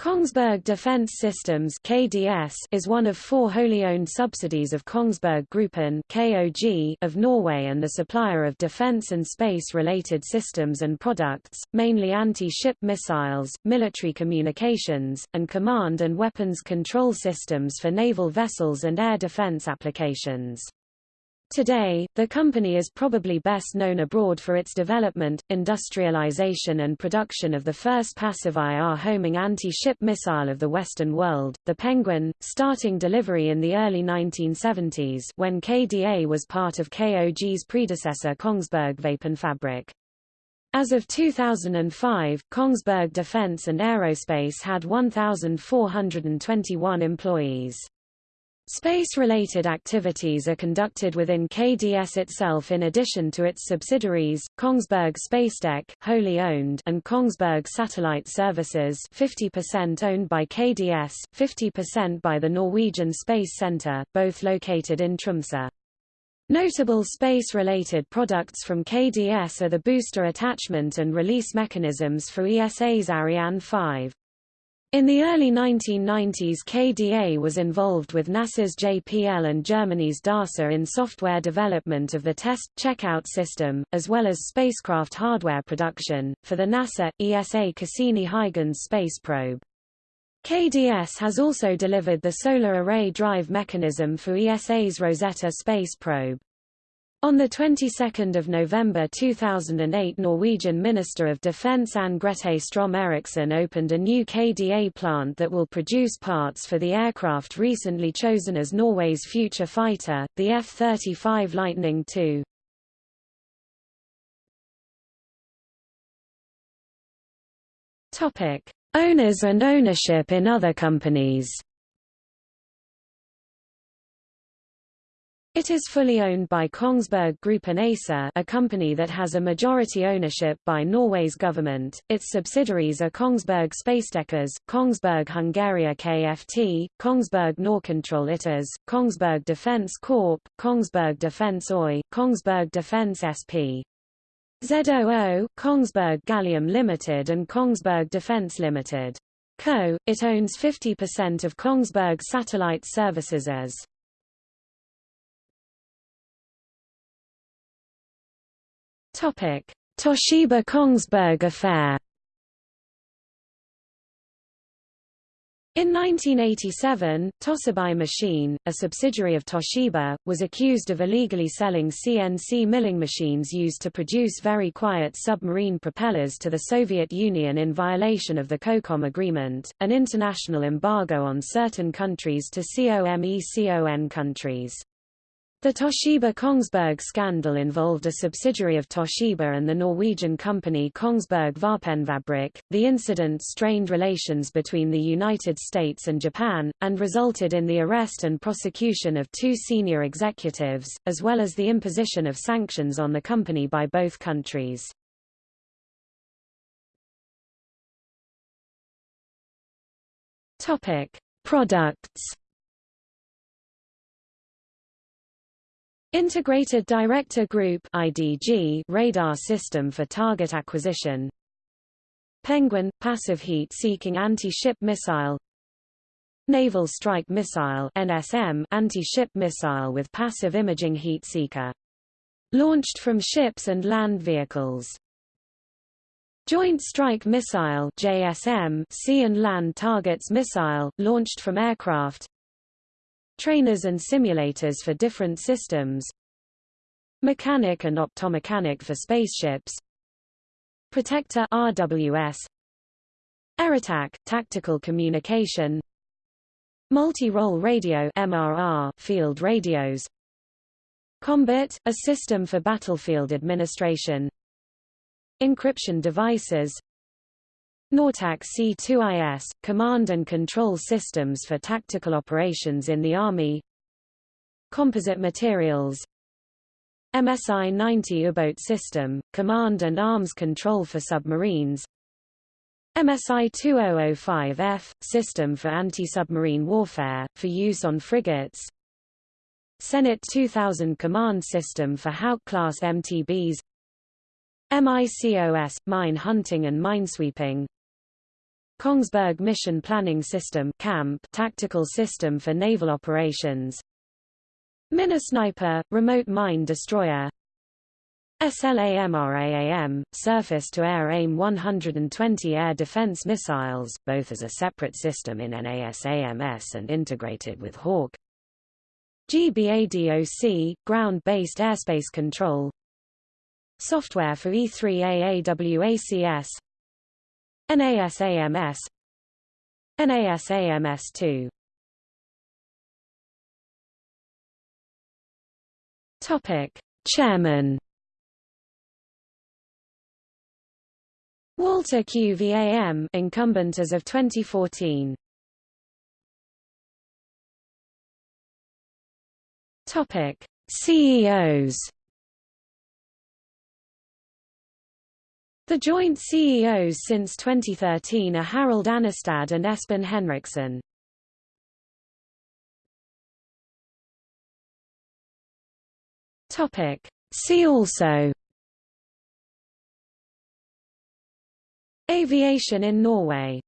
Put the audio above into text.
Kongsberg Defence Systems (KDS) is one of four wholly owned subsidiaries of Kongsberg Gruppen (KOG) of Norway and the supplier of defence and space-related systems and products, mainly anti-ship missiles, military communications, and command and weapons control systems for naval vessels and air defence applications. Today, the company is probably best known abroad for its development, industrialization and production of the first passive IR homing anti-ship missile of the Western world, the Penguin, starting delivery in the early 1970s when KDA was part of KOG's predecessor Kongsberg Våpenfabrikk. As of 2005, Kongsberg Defence and Aerospace had 1,421 employees. Space-related activities are conducted within KDS itself in addition to its subsidiaries, Kongsberg Spacetec wholly owned and Kongsberg Satellite Services 50% owned by KDS, 50% by the Norwegian Space Centre, both located in Tromsø. Notable space-related products from KDS are the booster attachment and release mechanisms for ESA's Ariane 5. In the early 1990s KDA was involved with NASA's JPL and Germany's DARSA in software development of the test, checkout system, as well as spacecraft hardware production, for the NASA, ESA Cassini-Huygens space probe. KDS has also delivered the solar array drive mechanism for ESA's Rosetta space probe. On the 22nd of November 2008 Norwegian Minister of Defence Anne Grete Strøm-Erichsen opened a new KDA plant that will produce parts for the aircraft recently chosen as Norway's future fighter, the F-35 Lightning II. Owners and ownership in other companies It is fully owned by Kongsberg Gruppen ASA a company that has a majority ownership by Norway's government. Its subsidiaries are Kongsberg Spacetechers, Kongsberg Hungaria KFT, Kongsberg Norcontrol ITAS, Kongsberg Defence Corp., Kongsberg Defence OY, Kongsberg Defence SP. ZOO, Kongsberg Gallium Limited and Kongsberg Defence Limited. Co. It owns 50% of Kongsberg Satellite Services as Toshiba Kongsberg affair In 1987, Toshiba Machine, a subsidiary of Toshiba, was accused of illegally selling CNC milling machines used to produce very quiet submarine propellers to the Soviet Union in violation of the COCOM agreement, an international embargo on certain countries to COMECON countries. The Toshiba Kongsberg scandal involved a subsidiary of Toshiba and the Norwegian company Kongsberg Våpenfabrikk. The incident strained relations between the United States and Japan, and resulted in the arrest and prosecution of two senior executives, as well as the imposition of sanctions on the company by both countries. Products Integrated Director Group IDG radar system for target acquisition Penguin – passive heat-seeking anti-ship missile Naval Strike Missile NSM anti-ship missile with passive imaging heat seeker. Launched from ships and land vehicles. Joint Strike Missile JSM sea and land targets missile, launched from aircraft trainers and simulators for different systems, mechanic and optomechanic for spaceships, protector RWS, AirAttack tactical communication, multi-role radio MRR field radios, Combat, a system for battlefield administration, encryption devices, NORTaC C2IS, command and control systems for tactical operations in the Army. Composite materials. MSI-90 U-boat system, command and arms control for submarines. MSI-2005F, system for anti-submarine warfare, for use on frigates. Zenit 2000 command system for Hawk-class MTBs MICOS, mine hunting and minesweeping Kongsberg Mission Planning System CAMP Tactical System for Naval Operations. Minesniper, Remote Mine Destroyer. SLAMRAAM, Surface-to-Air AIM 120 air defense missiles, both as a separate system in NASAMS and integrated with Hawk. GBADOC, Ground-Based Airspace Control. Software for E3AAWACS NASAMS NASAMS2 Topic. Chairman. Walter QVAM incumbent as of 2014 Topic. CEOs The joint CEOs since 2013 are Harald Annestad and Espen Henriksen. Topic. See also Aviation in Norway